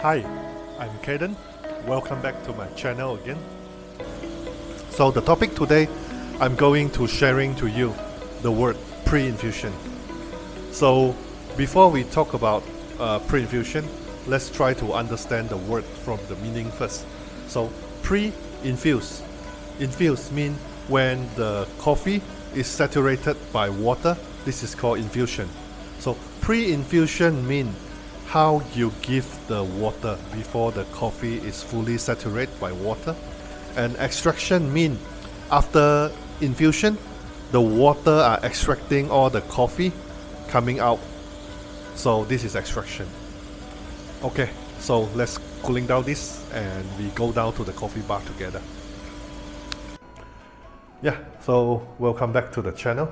Hi, I'm Kaden. Welcome back to my channel again. So the topic today, I'm going to sharing to you the word pre-infusion. So before we talk about uh, pre-infusion, let's try to understand the word from the meaning first. So pre-infuse, infuse mean when the coffee is saturated by water. This is called infusion. So pre-infusion mean how you give the water before the coffee is fully saturated by water. And extraction mean after infusion, the water are extracting all the coffee coming out. So this is extraction. Okay, so let's cooling down this and we go down to the coffee bar together. Yeah, so welcome back to the channel.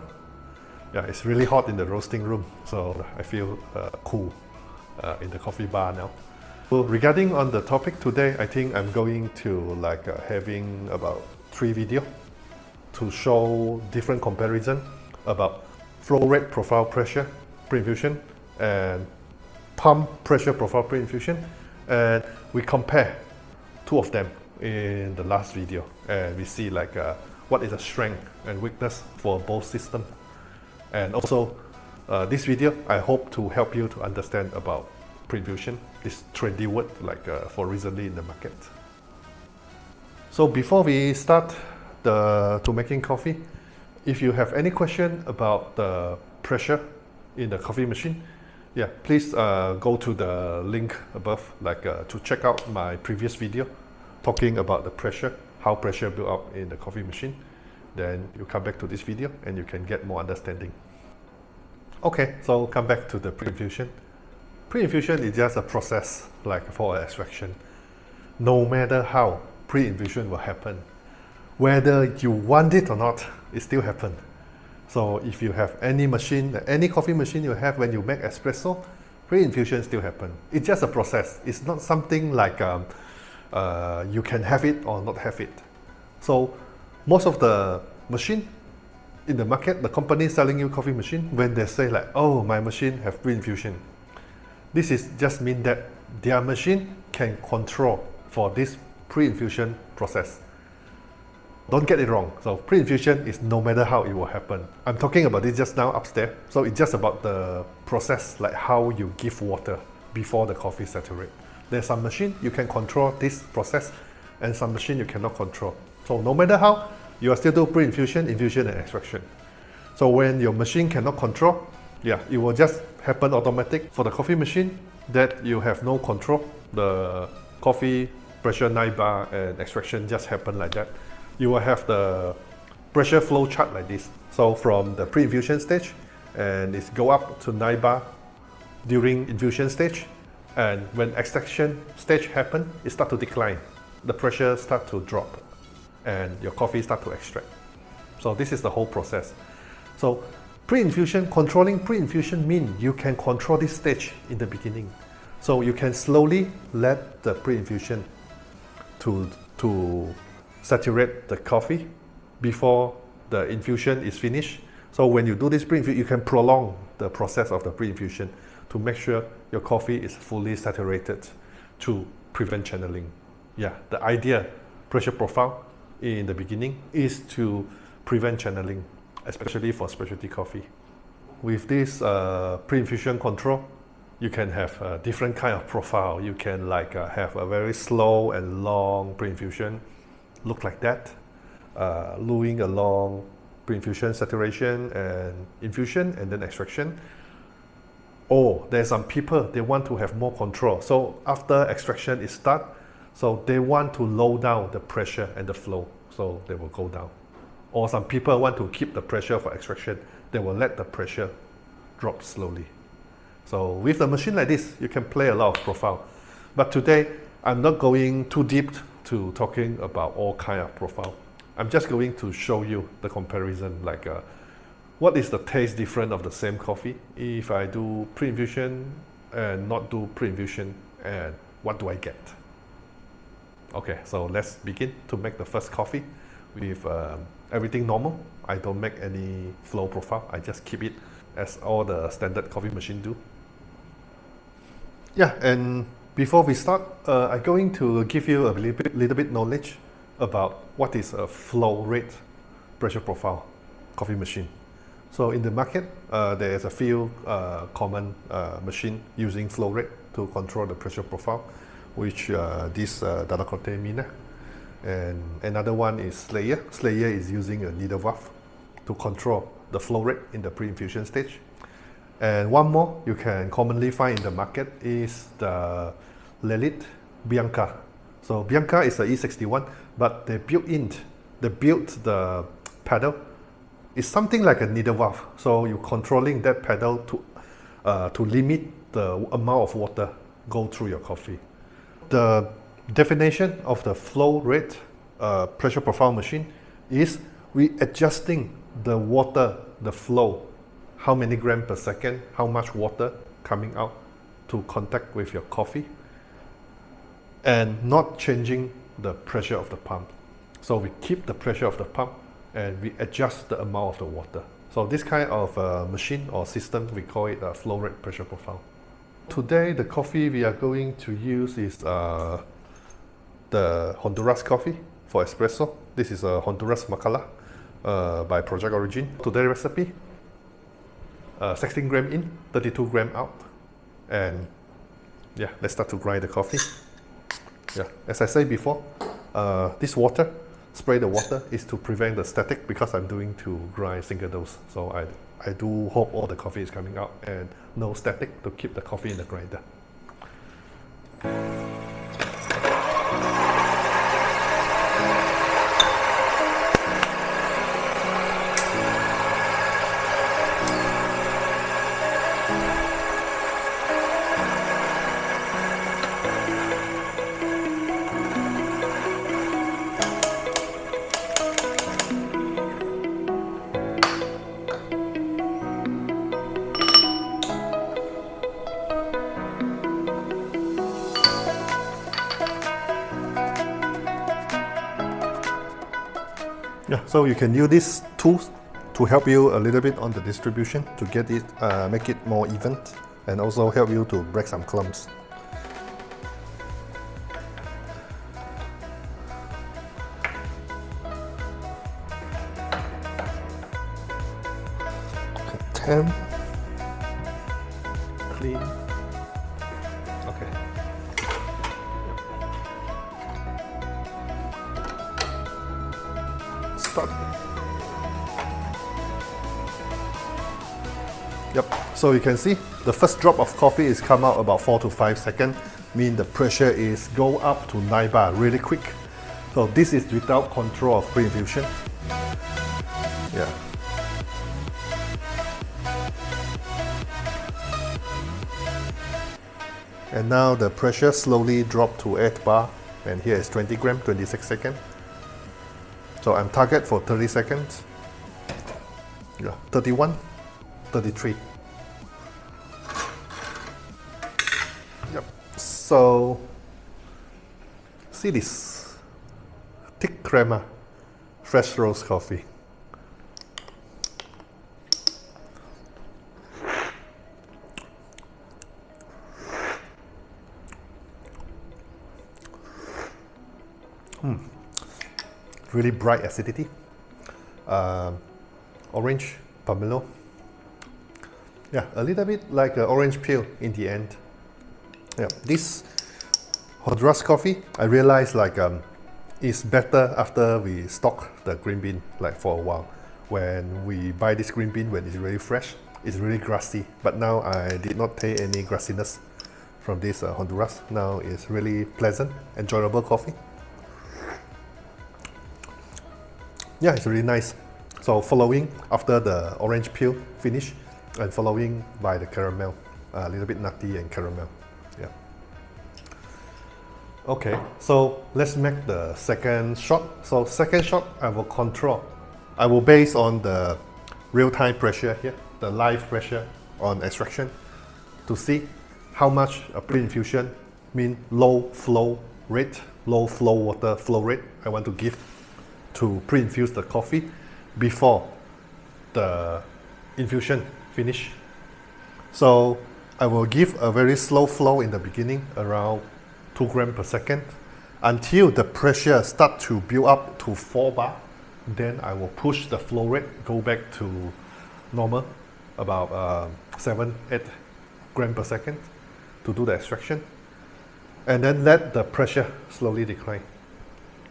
Yeah, it's really hot in the roasting room, so I feel uh, cool uh, in the coffee bar now. So regarding on the topic today, I think I'm going to like uh, having about three video to show different comparison about flow rate profile pressure pre-infusion and pump pressure profile pre-infusion and we compare two of them in the last video and we see like uh, what is the strength and weakness for both system. And also uh, this video I hope to help you to understand about pre-infusion this trendy word like uh, for recently in the market. So before we start the to making coffee if you have any question about the pressure in the coffee machine yeah please uh, go to the link above like uh, to check out my previous video talking about the pressure how pressure build up in the coffee machine then you come back to this video and you can get more understanding. Okay so come back to the pre-infusion. Pre-infusion is just a process like for extraction. No matter how pre-infusion will happen whether you want it or not it still happen. So if you have any machine any coffee machine you have when you make espresso pre-infusion still happen. It's just a process. It's not something like um, uh, you can have it or not have it so most of the machine in the market the company selling you coffee machine when they say like oh my machine have pre-infusion this is just mean that their machine can control for this pre-infusion process don't get it wrong. So pre-infusion is no matter how it will happen. I'm talking about this just now upstairs. So it's just about the process, like how you give water before the coffee saturate. There's some machine you can control this process and some machine you cannot control. So no matter how, you are still do pre-infusion, infusion and extraction. So when your machine cannot control, yeah, it will just happen automatic for the coffee machine that you have no control. The coffee pressure 9 bar and extraction just happen like that you will have the pressure flow chart like this. So from the pre-infusion stage, and it's go up to 9 bar during infusion stage, and when extraction stage happen, it start to decline. The pressure start to drop, and your coffee start to extract. So this is the whole process. So pre-infusion, controlling pre-infusion mean you can control this stage in the beginning. So you can slowly let the pre-infusion to, to saturate the coffee before the infusion is finished. So when you do this pre-infusion, you can prolong the process of the pre-infusion to make sure your coffee is fully saturated to prevent channeling. Yeah, the idea, pressure profile in the beginning is to prevent channeling, especially for specialty coffee. With this uh, pre-infusion control, you can have a different kind of profile. You can like uh, have a very slow and long pre-infusion look like that, uh, luing along pre-infusion saturation and infusion and then extraction. Or there's some people, they want to have more control. So after extraction is start, so they want to low down the pressure and the flow. So they will go down. Or some people want to keep the pressure for extraction. They will let the pressure drop slowly. So with a machine like this, you can play a lot of profile. But today, I'm not going too deep to talking about all kind of profile. I'm just going to show you the comparison, like uh, what is the taste difference of the same coffee if I do pre-infusion and not do pre-infusion and what do I get? Okay, so let's begin to make the first coffee with um, everything normal. I don't make any flow profile. I just keep it as all the standard coffee machine do. Yeah, and before we start, uh, I'm going to give you a little bit, little bit knowledge about what is a flow rate pressure profile coffee machine. So in the market, uh, there is a few uh, common uh, machine using flow rate to control the pressure profile, which uh, this uh, Dalla Corte Mina. And another one is Slayer. Slayer is using a needle valve to control the flow rate in the pre-infusion stage. And one more you can commonly find in the market is the Lelit Bianca. So Bianca is the E61, but they built in, they built the pedal. It's something like a needle valve. So you're controlling that pedal to, uh, to limit the amount of water go through your coffee. The definition of the flow rate uh, pressure profile machine is we adjusting the water, the flow, how many gram per second, how much water coming out to contact with your coffee and not changing the pressure of the pump. So we keep the pressure of the pump and we adjust the amount of the water. So this kind of uh, machine or system, we call it a flow rate pressure profile. Today, the coffee we are going to use is uh, the Honduras coffee for espresso. This is a Honduras Marcala uh, by Project Origin. Today's recipe, uh, 16 gram in, 32 gram out. And yeah, let's start to grind the coffee. Yeah, as I said before, uh, this water, spray the water is to prevent the static because I'm doing to grind single dose. So I, I do hope all the coffee is coming out and no static to keep the coffee in the grinder. So you can use these tools to help you a little bit on the distribution to get it, uh, make it more even and also help you to break some clumps. Ten. Clean. So you can see the first drop of coffee is come out about 4 to 5 seconds, mean the pressure is go up to 9 bar really quick. So this is without control of pre-infusion. Yeah. And now the pressure slowly drop to 8 bar and here is 20 gram, 26 seconds. So I'm target for 30 seconds. Yeah, 31, 33. So see this thick crema, fresh roast coffee. Hmm. really bright acidity. Um, orange, pomelo. Yeah, a little bit like an orange peel in the end. Yeah, this Honduras coffee, I realized like um, it's better after we stock the green bean like for a while. When we buy this green bean when it's really fresh, it's really grassy. But now I did not taste any grassiness from this uh, Honduras. Now it's really pleasant, enjoyable coffee. yeah, it's really nice. So following after the orange peel finish and following by the caramel, a little bit nutty and caramel. Okay, so let's make the second shot. So second shot, I will control. I will base on the real-time pressure here, the live pressure on extraction to see how much a pre-infusion mean low flow rate, low flow water flow rate I want to give to pre-infuse the coffee before the infusion finish. So I will give a very slow flow in the beginning, around 2 gram per second, until the pressure start to build up to 4 bar. Then I will push the flow rate, go back to normal, about uh, 7, 8 gram per second to do the extraction. And then let the pressure slowly decline.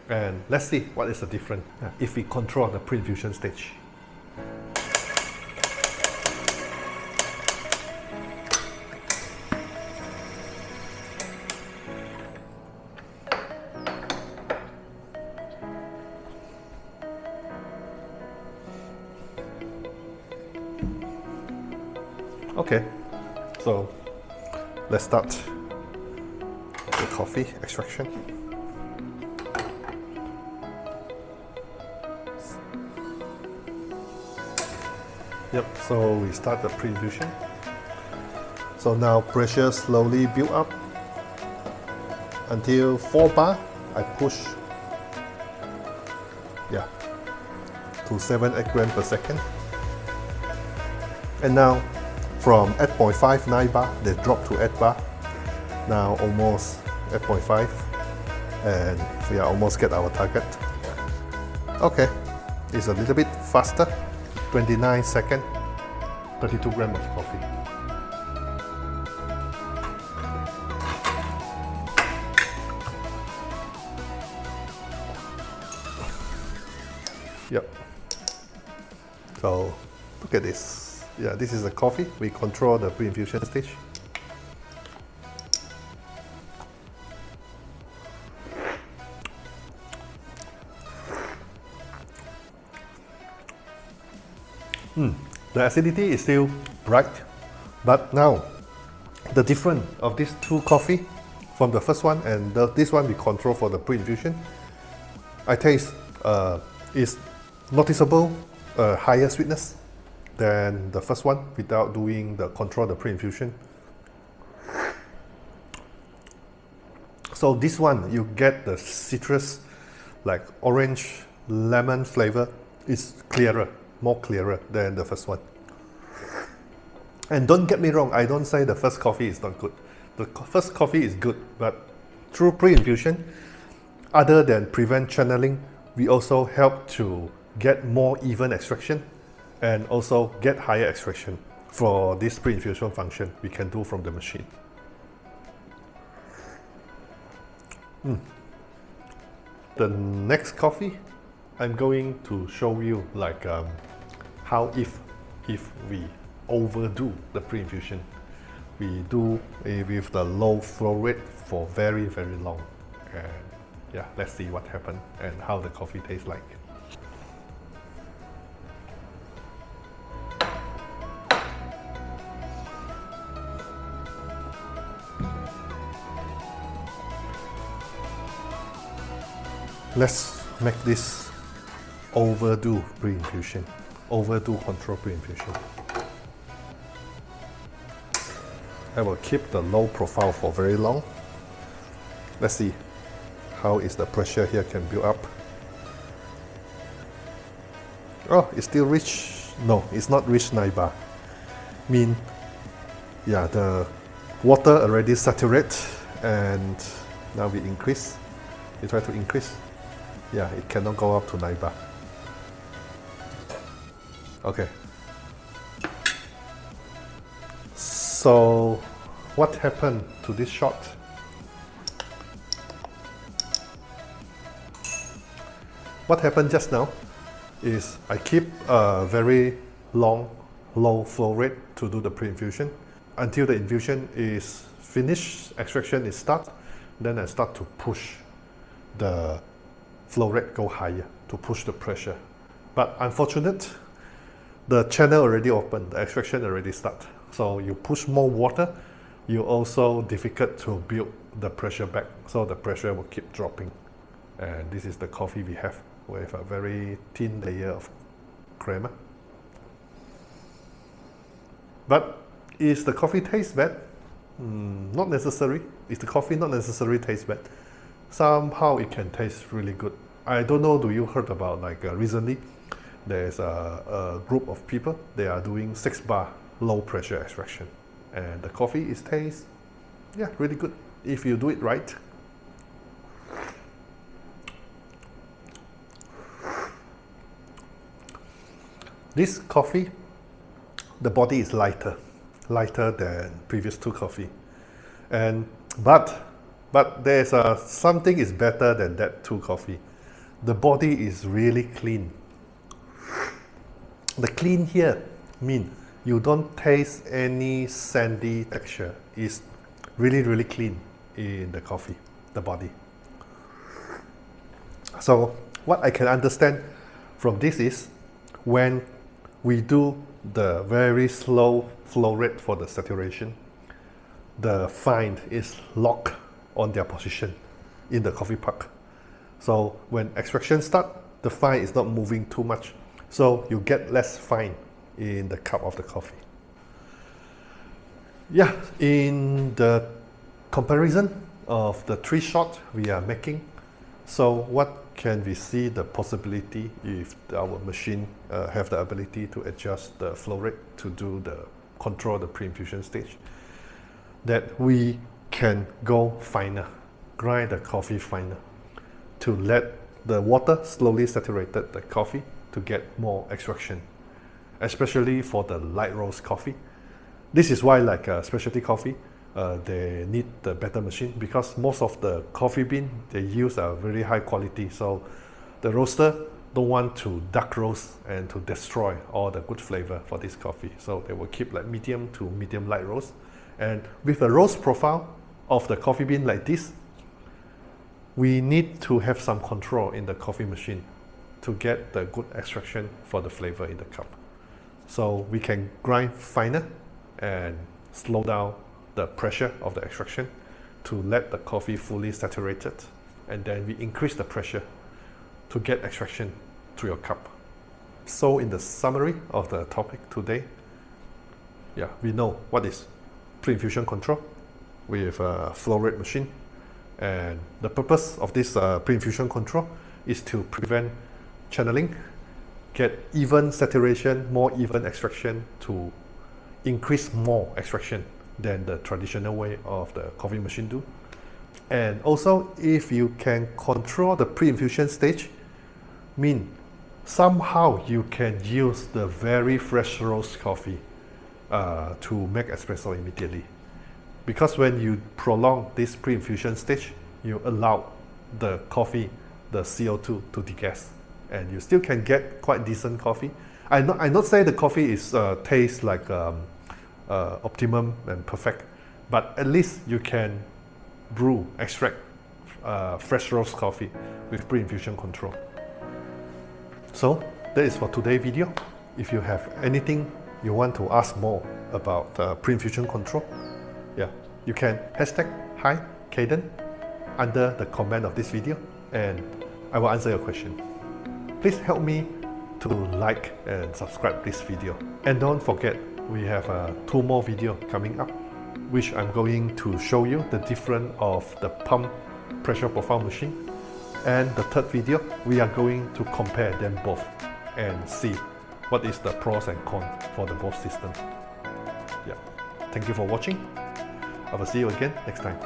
And let's see what is the difference if we control the pre-infusion stage. Okay, so let's start the coffee extraction. Yep, so we start the pre-infusion. So now pressure slowly build up until 4 bar. I push yeah to 7 8 gram per second. And now from 8.5 9 bar they drop to 8 bar. Now almost 8.5 and we are almost get our target. Okay, it's a little bit faster. 29 second, 32 gram of coffee. Yeah, this is the coffee. We control the pre-infusion stage. Mm, the acidity is still bright, but now the difference of these two coffee from the first one and the, this one we control for the pre-infusion, I taste uh, is noticeable uh, higher sweetness than the first one without doing the control the pre-infusion. So this one you get the citrus like orange lemon flavor is clearer more clearer than the first one. And don't get me wrong, I don't say the first coffee is not good. The first coffee is good, but through pre-infusion, other than prevent channeling, we also help to get more even extraction and also get higher extraction for this pre-infusion function we can do from the machine. Mm. The next coffee I'm going to show you like um, how if if we overdo the pre-infusion we do with the low flow rate for very very long and yeah let's see what happened and how the coffee tastes like let's make this overdue pre-infusion overdue control pre-infusion. I will keep the low profile for very long. Let's see how is the pressure here can build up. Oh, it's still reach. No, it's not reach 9 bar. Mean, yeah, the water already saturate and now we increase. We try to increase. Yeah, it cannot go up to 9 bar. Okay. So what happened to this shot? What happened just now is I keep a very long low flow rate to do the pre-infusion until the infusion is finished, extraction is start, then I start to push the flow rate go higher to push the pressure. But unfortunate, the channel already open, the extraction already start. So you push more water, you also difficult to build the pressure back. So the pressure will keep dropping. And this is the coffee we have with a very thin layer of crema. But is the coffee taste bad? Mm, not necessary. Is the coffee not necessarily taste bad? Somehow it can taste really good I don't know, do you heard about like uh, recently there's a, a group of people, they are doing six bar low pressure extraction. And the coffee is taste, yeah, really good if you do it right. This coffee, the body is lighter, lighter than previous two coffee. And but but there's a, something is better than that two coffee. The body is really clean. The clean here mean you don't taste any sandy texture. It's really really clean in the coffee, the body. So what I can understand from this is when we do the very slow flow rate for the saturation, the find is locked on their position in the coffee puck. So when extraction start, the fine is not moving too much. So you get less fine in the cup of the coffee. Yeah, in the comparison of the three shot we are making, so what can we see the possibility if our machine uh, have the ability to adjust the flow rate to do the control the pre-infusion stage that we can go finer grind the coffee finer to let the water slowly saturated the coffee to get more extraction especially for the light roast coffee. This is why like a specialty coffee uh, they need the better machine because most of the coffee bean they use are very high quality. So the roaster don't want to dark roast and to destroy all the good flavor for this coffee. So they will keep like medium to medium light roast. And with a roast profile of the coffee bean like this we need to have some control in the coffee machine to get the good extraction for the flavor in the cup so we can grind finer and slow down the pressure of the extraction to let the coffee fully saturated and then we increase the pressure to get extraction to your cup. So in the summary of the topic today, yeah, we know what is pre-infusion control with a flow rate machine and the purpose of this uh, pre-infusion control is to prevent channeling, get even saturation, more even extraction to increase more extraction than the traditional way of the coffee machine do. And also, if you can control the pre-infusion stage, mean somehow you can use the very fresh roast coffee uh, to make espresso immediately. Because when you prolong this pre-infusion stage, you allow the coffee, the CO2 to degas, and you still can get quite decent coffee. I not I not say the coffee is uh, taste like um, uh, optimum and perfect, but at least you can brew, extract uh, fresh roast coffee with pre-infusion control. So that is for today's video. If you have anything you want to ask more about uh, pre-infusion control, you can hashtag hi Caden under the comment of this video and I will answer your question. Please help me to like and subscribe this video. And don't forget we have uh, two more video coming up which I'm going to show you the difference of the pump pressure profile machine and the third video we are going to compare them both and see what is the pros and cons for the both systems yeah thank you for watching I will see you again next time